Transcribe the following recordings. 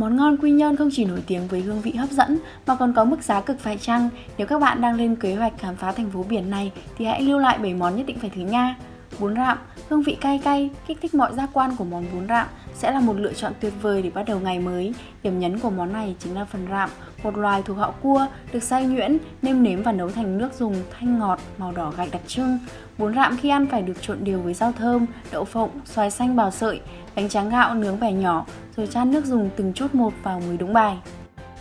Món ngon Quy Nhơn không chỉ nổi tiếng với hương vị hấp dẫn, mà còn có mức giá cực phải chăng. Nếu các bạn đang lên kế hoạch khám phá thành phố biển này, thì hãy lưu lại 7 món nhất định phải thử nha. Bún rạm, hương vị cay cay, kích thích mọi giác quan của món bún rạm sẽ là một lựa chọn tuyệt vời để bắt đầu ngày mới. Điểm nhấn của món này chính là phần rạm, một loài thuộc họ cua được xay nhuyễn, nêm nếm và nấu thành nước dùng thanh ngọt, màu đỏ gạch đặc trưng. Bún rạm khi ăn phải được trộn đều với rau thơm, đậu phộng, xoài xanh bào sợi, bánh tráng gạo nướng bẻ nhỏ rồi chan nước dùng từng chút một vào mới đúng bài.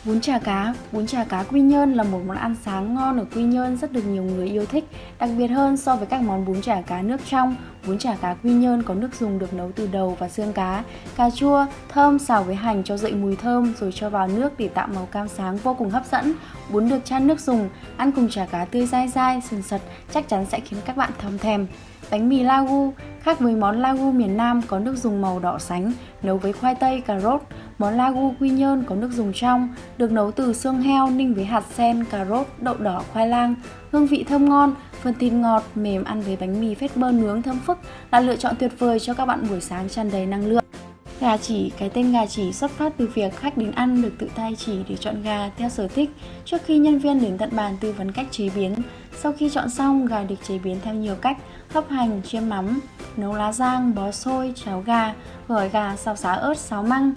Bún chả cá, bún chả cá Quy Nhơn là một món ăn sáng ngon ở Quy Nhơn rất được nhiều người yêu thích. Đặc biệt hơn so với các món bún chả cá nước trong, bún chả cá Quy Nhơn có nước dùng được nấu từ đầu và xương cá, cà chua, thơm xào với hành cho dậy mùi thơm rồi cho vào nước để tạo màu cam sáng vô cùng hấp dẫn. Bún được chan nước dùng, ăn cùng chả cá tươi dai dai, sừng sật chắc chắn sẽ khiến các bạn thầm thèm. Bánh mì lagu, khác với món lagu miền Nam có nước dùng màu đỏ sánh, nấu với khoai tây, cà rốt. Món lagu quy nhơn có nước dùng trong, được nấu từ xương heo ninh với hạt sen, cà rốt, đậu đỏ, khoai lang. Hương vị thơm ngon, phần thịt ngọt, mềm ăn với bánh mì phết bơ nướng thơm phức là lựa chọn tuyệt vời cho các bạn buổi sáng tràn đầy năng lượng. Gà chỉ, cái tên gà chỉ xuất phát từ việc khách đến ăn được tự tay chỉ để chọn gà theo sở thích trước khi nhân viên đến tận bàn tư vấn cách chế biến. Sau khi chọn xong, gà được chế biến theo nhiều cách, hấp hành, chiên mắm, nấu lá rang, bó xôi, cháo gà, gỏi gà, xào xá ớt, xáo măng.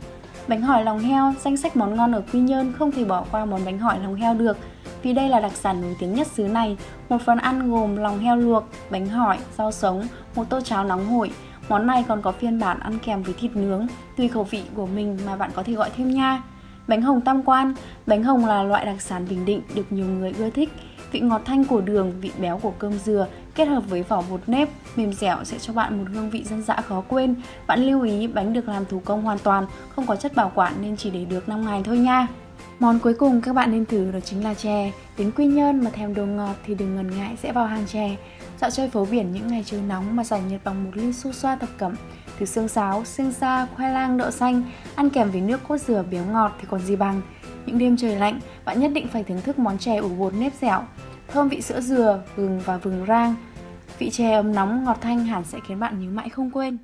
Bánh hỏi lòng heo, danh sách món ngon ở Quy Nhơn không thể bỏ qua món bánh hỏi lòng heo được vì đây là đặc sản nổi tiếng nhất xứ này. Một phần ăn gồm lòng heo luộc, bánh hỏi, rau sống, một tô cháo nóng hổi, Món này còn có phiên bản ăn kèm với thịt nướng, tùy khẩu vị của mình mà bạn có thể gọi thêm nha. Bánh hồng tam quan Bánh hồng là loại đặc sản Bình Định được nhiều người ưa thích. Vị ngọt thanh của đường, vị béo của cơm dừa kết hợp với vỏ bột nếp mềm dẻo sẽ cho bạn một hương vị dân dã khó quên. Bạn lưu ý bánh được làm thủ công hoàn toàn, không có chất bảo quản nên chỉ để được 5 ngày thôi nha. Món cuối cùng các bạn nên thử đó chính là chè. Đến Quy Nhơn mà thèm đồ ngọt thì đừng ngần ngại sẽ vào hàng chè. Dạo chơi phố biển những ngày trời nóng mà giải nhiệt bằng một ly su xoa thập cẩm. Từ xương sáo, xương xa, khoai lang, đậu xanh, ăn kèm với nước cốt dừa béo ngọt thì còn gì bằng. Những đêm trời lạnh, bạn nhất định phải thưởng thức món chè ủ bột nếp dẻo, thơm vị sữa dừa, gừng và vừng rang. Vị chè ấm nóng ngọt thanh hẳn sẽ khiến bạn nhớ mãi không quên.